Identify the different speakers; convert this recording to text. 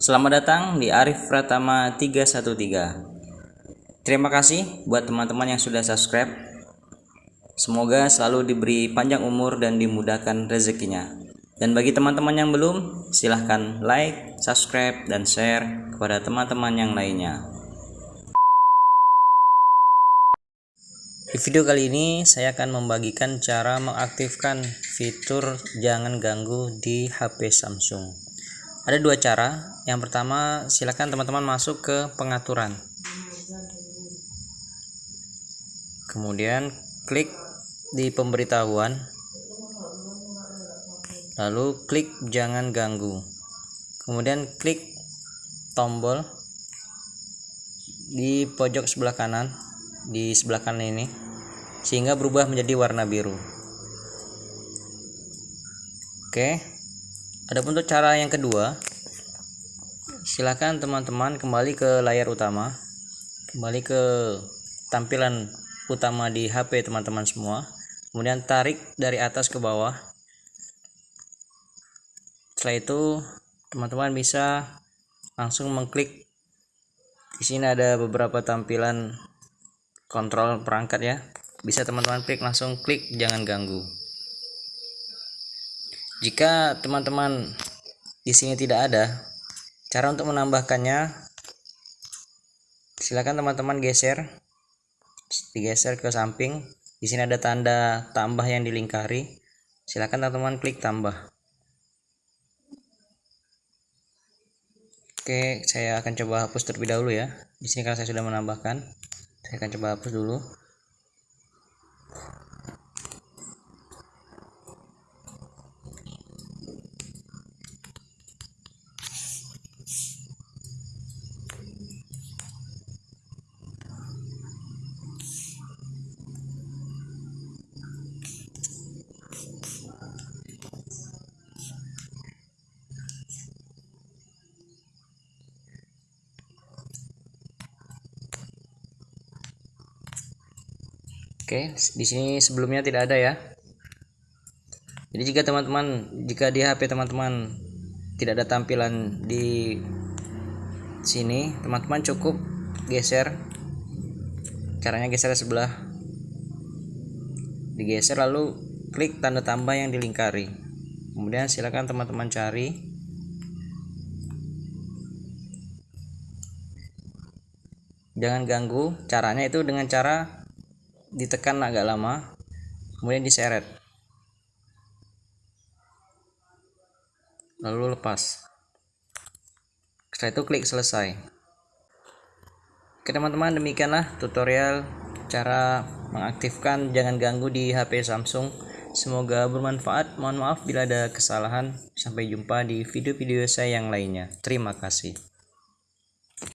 Speaker 1: Selamat datang di Arif Pratama 313. Terima kasih buat teman-teman yang sudah subscribe. Semoga selalu diberi panjang umur dan dimudahkan rezekinya. Dan bagi teman-teman yang belum, silahkan like, subscribe, dan share kepada teman-teman yang lainnya. Di video kali ini saya akan membagikan cara mengaktifkan fitur jangan ganggu di HP Samsung. Ada dua cara. Yang pertama, silakan teman-teman masuk ke pengaturan. Kemudian klik di pemberitahuan. Lalu klik jangan ganggu. Kemudian klik tombol di pojok sebelah kanan di sebelah kanan ini sehingga berubah menjadi warna biru. Oke. Adapun untuk cara yang kedua, silakan teman-teman kembali ke layar utama, kembali ke tampilan utama di HP teman-teman semua, kemudian tarik dari atas ke bawah. Setelah itu, teman-teman bisa langsung mengklik. Di sini ada beberapa tampilan kontrol perangkat ya. Bisa teman-teman klik langsung klik jangan ganggu. Jika teman-teman di sini tidak ada, cara untuk menambahkannya silakan teman-teman geser digeser ke samping. Di sini ada tanda tambah yang dilingkari. Silakan teman-teman klik tambah. Oke, saya akan coba hapus terlebih dahulu ya. Di sini karena saya sudah menambahkan, saya akan coba hapus dulu. Oke, di sini sebelumnya tidak ada ya. Jadi jika teman-teman jika di HP teman-teman tidak ada tampilan di sini, teman-teman cukup geser. Caranya geser sebelah. Digeser lalu klik tanda tambah yang dilingkari. Kemudian silakan teman-teman cari jangan ganggu caranya itu dengan cara ditekan agak lama kemudian diseret. Lalu lepas. Setelah itu klik selesai. Oke teman-teman demikianlah tutorial cara mengaktifkan jangan ganggu di HP Samsung. Semoga bermanfaat. Mohon maaf bila ada kesalahan. Sampai jumpa di video-video saya yang lainnya. Terima kasih